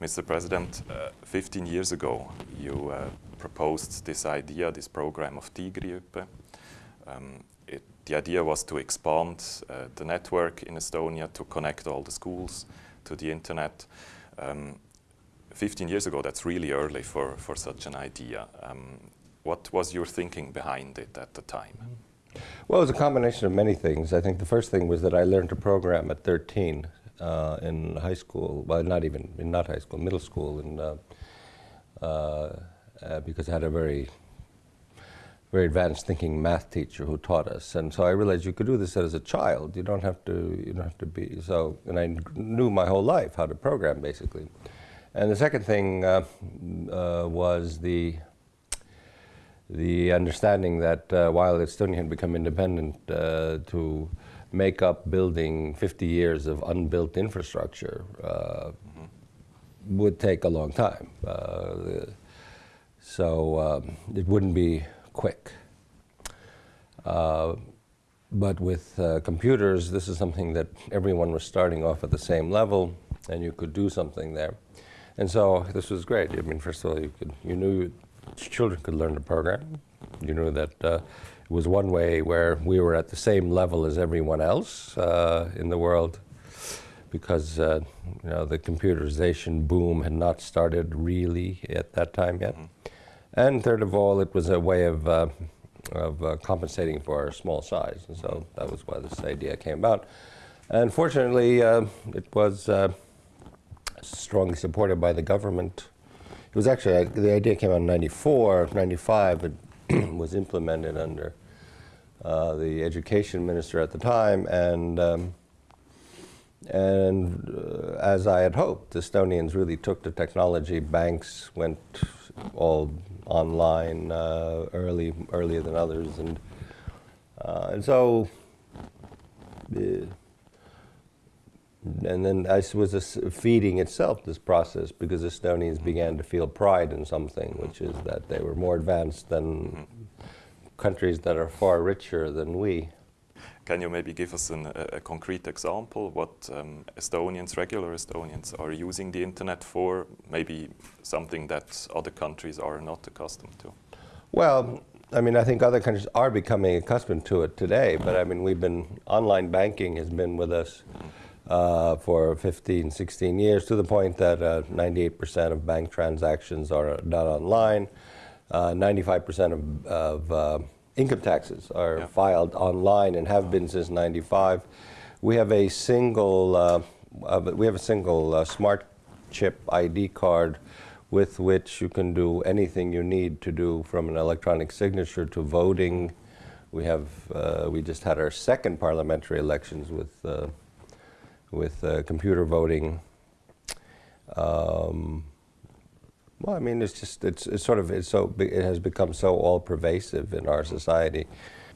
Mr. President, uh, 15 years ago, you uh, proposed this idea, this program of Tiigrihüpe. Um, the idea was to expand uh, the network in Estonia, to connect all the schools to the internet. Um, 15 years ago, that's really early for, for such an idea. Um, what was your thinking behind it at the time? Well, it was a combination of many things. I think the first thing was that I learned to program at 13 uh, in high school. Well, not even in not high school, middle school, and uh, uh, because I had a very very advanced thinking math teacher who taught us, and so I realized you could do this as a child. You don't have to. You don't have to be so. And I knew my whole life how to program, basically. And the second thing uh, uh, was the the understanding that uh, while Estonia had become independent, uh, to make up building 50 years of unbuilt infrastructure -hmm. would take a long time. Uh, so um, it wouldn't be quick. Uh, but with uh, computers, this is something that everyone was starting off at the same level, and you could do something there. And so this was great. I mean, first of all, you, could, you knew children could learn to program. You knew that uh, it was one way where we were at the same level as everyone else uh, in the world because uh, you know, the computerization boom had not started really at that time yet. Mm -hmm. And third of all, it was a way of, uh, of uh, compensating for our small size. And so that was why this idea came about. And fortunately, uh, it was strongly supported by the government it was actually, uh, the idea came out in 94, 95, it was implemented under uh, the education minister at the time, and um, and uh, as I had hoped, the Estonians really took the technology. Banks went all online uh, early, earlier than others, and uh, and so uh, and then I was feeding itself, this process, because Estonians began to feel pride in something, which is that they were more advanced than countries that are far richer than we. Can you maybe give us an, a, a, concrete example what um, Estonians, regular Estonians, are using the internet for? Maybe something that other countries are not accustomed to? Well, I mean, I think other countries are becoming accustomed to it today, but I mean, we've been, online banking has been with us. Mm -hmm uh, for 15, 16 years to the point that 98% uh, of bank transactions are done online. 95% uh, of, of uh, income taxes are yeah. filed online and have been since 95. We have a single, we have a single smart chip ID card with which you can do anything you need to do from an electronic signature to voting. We have, uh, we just had our second parliamentary elections with uh, with uh, computer voting. Um, well, I mean, it's just, it's, it's sort of, it's so, it has become so all-pervasive in our society.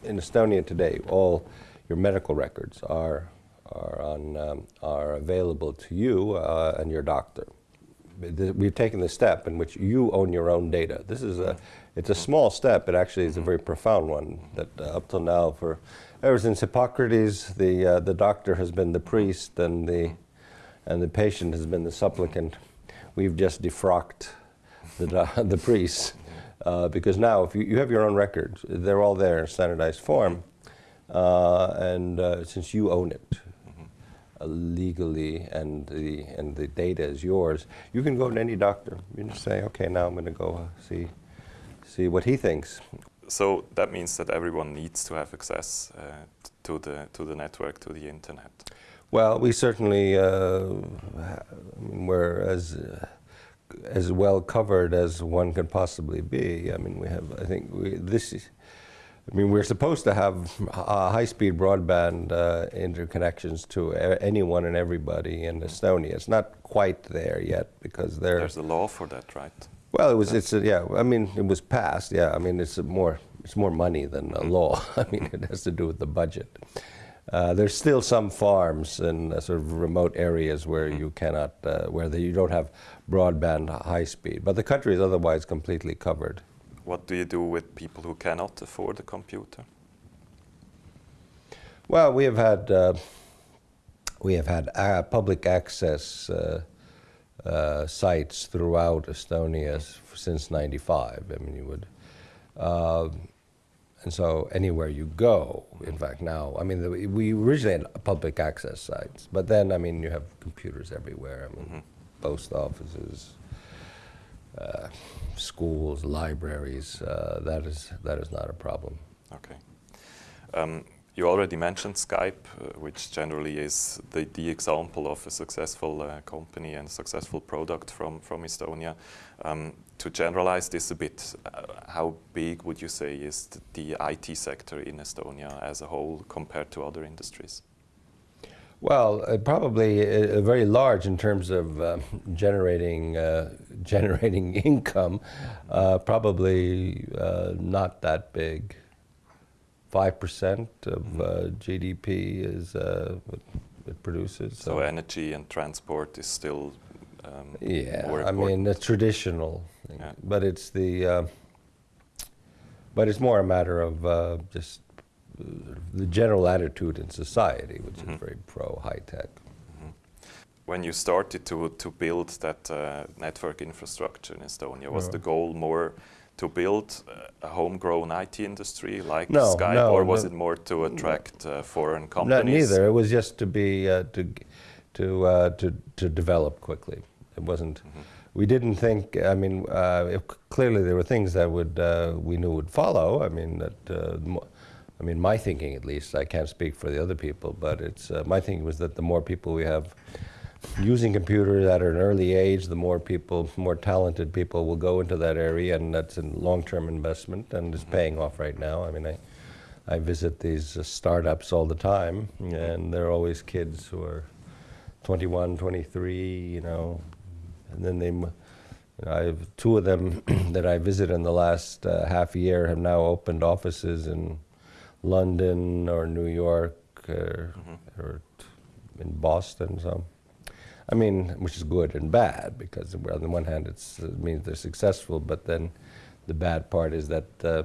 In Estonia today, all your medical records are, are, on, um, are available to you uh, and your doctor. We've taken the step in which you own your own data. This is a, it's a small step, but actually it's a very profound one that uh, up till now for Ever since Hippocrates, the, uh, the doctor has been the priest and the, and the patient has been the supplicant. We've just defrocked the, the priests uh, because now if you, you have your own records, they're all there in standardized form. Uh, and uh, since you own it legally and the, and the data is yours, you can go to any doctor. You just say, okay, now I'm going to go uh, see, see what he thinks so that means that everyone needs to have access uh, to the to the network, to the internet. Well, we certainly uh, we're as uh, as well covered as one could possibly be. I mean, we have. I think we, this. I mean, we're supposed to have high-speed broadband uh, interconnections to anyone and everybody in Estonia. It's not quite there yet because there's a law for that, right? Well, it was. It's a, yeah. I mean, it was passed. Yeah. I mean, it's more. It's more money than a law. I mean, it has to do with the budget. Uh, there's still some farms in uh, sort of remote areas where you cannot, uh, where the, you don't have broadband high speed, but the country is otherwise completely covered. What do you do with people who cannot afford a computer? Well, we have had uh, we have had uh, public access uh, uh, sites throughout Estonia s- since '95. I mean, you would. Uh, and so anywhere you go, in fact, now, I mean, the, we originally had public access sites, but then, I mean, you have computers everywhere. I mean, post offices, uh, schools, libraries. Uh, that is that is not a problem. Okay. Um, you already mentioned Skype, uh, which generally is the, the example of a successful uh, company and successful product from, from Estonia. Um, to generalize this a bit, uh, how big would you say is the IT sector in Estonia as a whole compared to other industries? Well, uh, probably uh, uh, very large in terms of uh, generating uh, generating income. Uh, probably uh, not that big. Five percent of uh, GDP is uh, what it produces. So energy and transport is still um, yeah, I mean the traditional, thing. Yeah. but it's the uh, but it's more a matter of uh, just the general attitude in society, which Mhm. is very pro high tech. when you started to, to build that uh, network infrastructure in Estonia, was Yeah. the goal more to build uh, a homegrown IT industry like No, Skype, no, or was no. it more to attract uh, foreign companies? neither. It was just to be uh, to to uh, to to develop quickly. It wasn't. Mm-hmm. We didn't think. I mean, uh, if, clearly there were things that would uh, we knew would follow. I mean that. I mean, my thinking at least. I can't speak for the other people, but it's uh, my thinking was that the more people we have using computers at an early age, the more people, more talented people will go into that area, and that's a long-term investment, and it's paying off right now. I mean, I, I visit these uh, startups all the time, and they're always kids who are 21, 23, you know, and then they, you know, I have two of them that I visit in the last uh, half year have now opened offices in London or New York or, or t- in Boston. So, I mean, which is good and bad because on the one hand it's, it means they're successful, but then the bad part is that uh,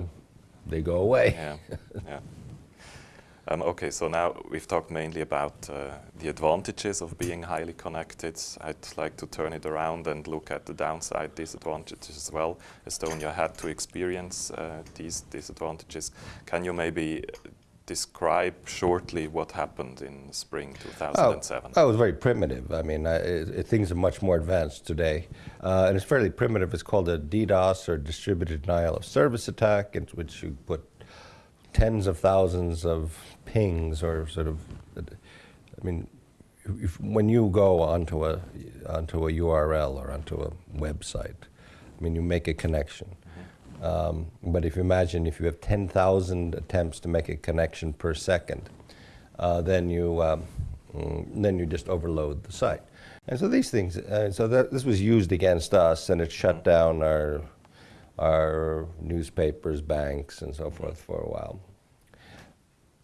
they go away. Yeah, yeah. Um, okay, so now we've talked mainly about uh, the advantages of being highly connected. I'd like to turn it around and look at the downside disadvantages as well. Estonia had to experience uh, these disadvantages. Can you maybe describe shortly what happened in spring 2007? Oh, it was very primitive. I mean, I, it, it- things are much more advanced today. Uh, and it's fairly primitive. It's called a DDoS, or Distributed Denial of Service Attack, in which you put tens of thousands of pings, or sort of, I mean, if, when you go onto a, onto a URL or onto a website, I mean, you make a connection. Um, but if you imagine if you have 10,000 attempts to make a connection per second, uh, then you um, mm, then you just overload the site. And so these things, uh, so that, this was used against us, and it shut down our our newspapers, banks, and so forth for a while.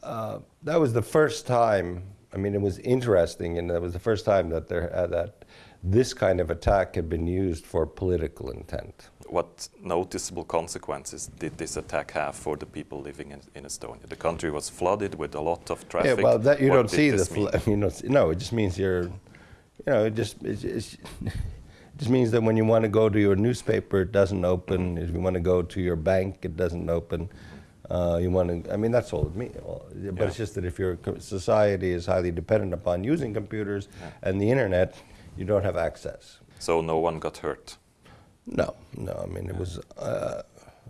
Uh, that was the first time. I mean, it was interesting, and that was the first time that there uh, that this kind of attack had been used for political intent. What noticeable consequences did this attack have for the people living in, in Estonia? The country was flooded with a lot of traffic. Yeah, well, that you What don't see the. this mean? You know, no, it just means you're, you know, it just it, it's, it just means that when you want to go to your newspaper, it doesn't open. If you want to go to your bank, it doesn't open. Uh, you want to. I mean, that's all it means. But Yeah. it's just that if your society is highly dependent upon using computers and the internet, you don't have access. So no one got hurt. No, no. I mean, it was. Uh,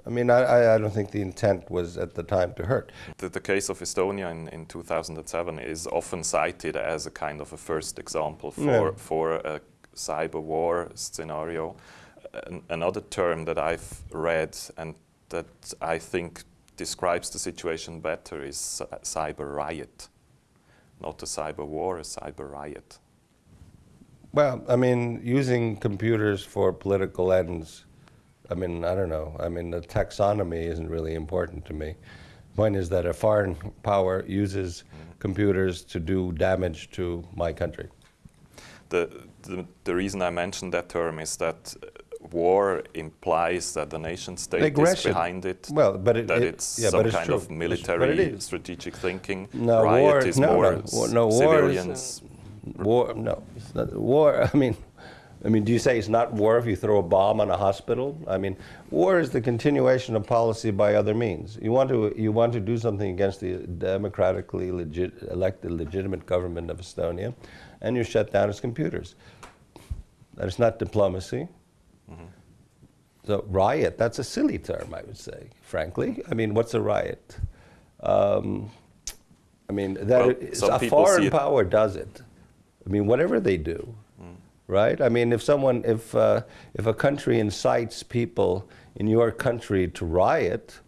I mean, I, I I don't think the intent was at the time to hurt. The, the case of Estonia in, in 2007 is often cited as a kind of a first example for, Yeah. for a cyber war scenario. An, another term that I've read and that I think describes the situation better is cyber riot. Not a cyber war, a cyber riot. Well, I mean, using computers for political ends, I mean, I don't know. I mean, the taxonomy isn't really important to me. Point is that a foreign power uses mm-hmm. computers to do damage to my country. The, the, the reason I mentioned that term is that war implies that the nation state is behind it. Well, but it, that it- it's yeah, some it's kind true. of military strategic thinking. No, Riot war- is no, more no, war- no, civilians. War, no, it's not, war. I mean, I mean, do you say it's not war if you throw a bomb on a hospital? I mean, war is the continuation of policy by other means. You want to you want to do something against the democratically legit, elected legitimate government of Estonia, and you shut down its computers. That is not diplomacy. So riot, that's a silly term, I would say, frankly. I mean, what's a riot? Um, I mean, that Well, is- a foreign power does it. I mean, whatever they do, right? I mean, if someone, if uh, if a country incites people in your country to riot,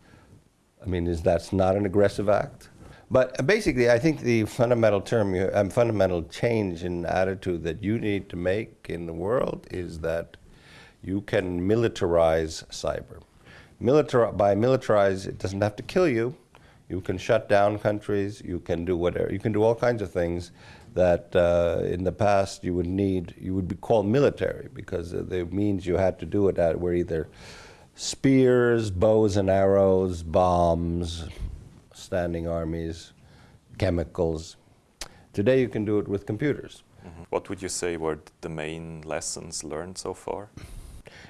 I mean, is that's not an aggressive act? But basically, I think the fundamental term, um, fundamental change in attitude that you need to make in the world is that you can militarize cyber. Militar by militarize, it doesn't have to kill you. You can shut down countries. You can do whatever. You can do all kinds of things that uh, in the past you would need. You would be called military because the means you had to do it at were either spears, bows and arrows, bombs, standing armies, chemicals. Today you can do it with computers. Mhm. What would you say were the main lessons learned so far?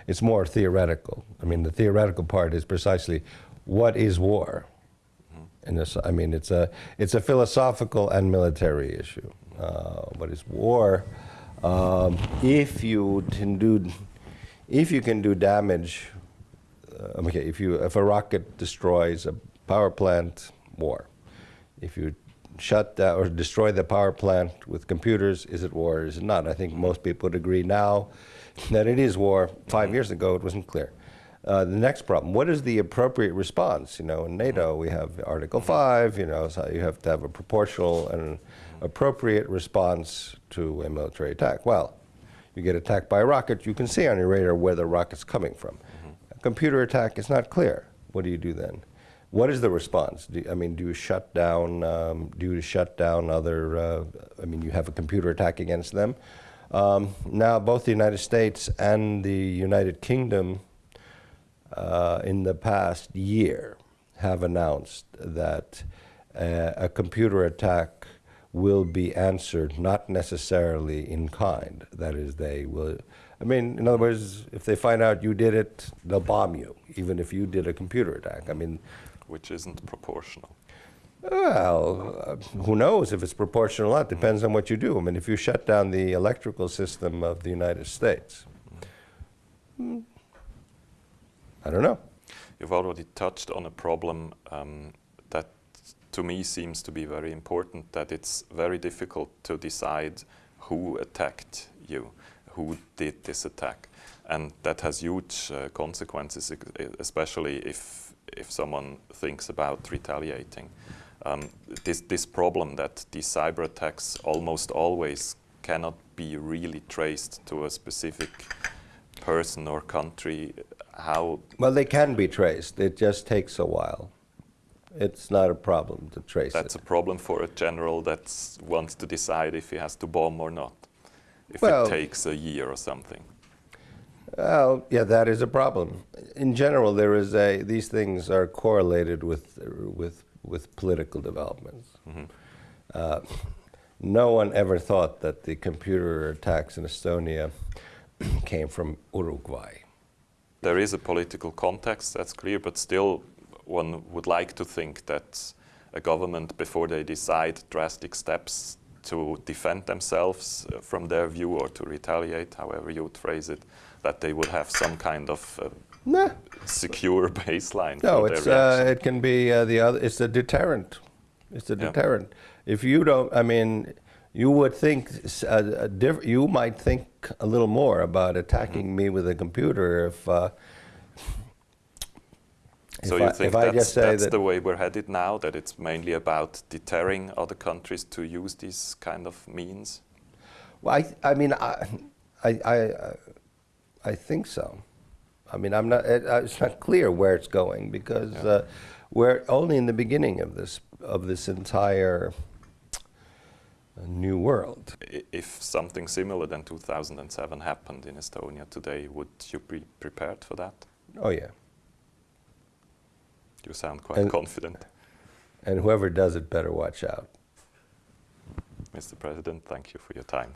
It's more theoretical. I mean, the theoretical part is precisely what is war. And this, I mean, it's a it's a philosophical and military issue. Uh, what is war? Um, if you can do, if you can do damage, uh, okay, if you if a rocket destroys a power plant, war. If you shut down or destroy the power plant with computers, is it war or is it not? I think most people would agree now that it is war. 5 years ago, it wasn't clear. Uh, the next problem, what is the appropriate response? You know, in NATO, we have Article 5, you know, so you have to have a proportional and appropriate response to a military attack. Well, you get attacked by a rocket, you can see on your radar where the rocket's coming from. A computer attack is not clear. What do you do then? What is the response? Do, I mean, do you shut down? Um, do you shut down other? Uh, I mean, you have a computer attack against them. Um, now, both the United States and the United Kingdom, uh, in the past year, have announced that uh, a computer attack will be answered not necessarily in kind. That is, they will. I mean, in other words, if they find out you did it, they'll bomb you, even if you did a computer attack. I mean, Which isn't proportional. well, uh, who knows if it's proportional or not? Depends on what you do. I mean, if you shut down the electrical system of the United States, hmm, I don't know. You've already touched on a problem um, that to me seems to be very important, that it's very difficult to decide who attacked you, who did this attack. And that has huge uh, consequences, especially if, if someone thinks about retaliating. Um, this, this problem that these cyber attacks almost always cannot be really traced to a specific person or country, how Well, they can be traced. It just takes a while. It's not a problem to trace That's it. a problem for a general that wants to decide if he has to bomb or not. If Well- it takes a year or something. Well, yeah, that is a problem. In general, there is a. These things are correlated with with with political developments. Uh, no one ever thought that the computer attacks in Estonia came from Uruguay. There is a political context, that's clear, but still one would like to think that a government, before they decide drastic steps to defend themselves uh, from their view or to retaliate, however you would phrase it, that they would have some kind of uh, Nah, secure baseline no, for it's uh, it can be uh, the other. It's a deterrent. It's a Yeah. deterrent. If you don't, I mean, you would think s- a, a diff- you might think a little more about attacking Mm-hmm. me with a computer if. Uh, So if you I- think that's, that's that- the way we're headed now, that it's mainly about deterring other countries to use these kind of means? Well, I, I mean, I, I, I, I think so. I mean, I'm not. It, it's not clear where it's going because Yeah. uh, we're only in the beginning of this of this entire uh, new world. If something similar than 2007 happened in Estonia today, would you be prepared for that? Oh yeah, You sound quite And- confident. and whoever does it better watch out. Mr. President, thank you for your time.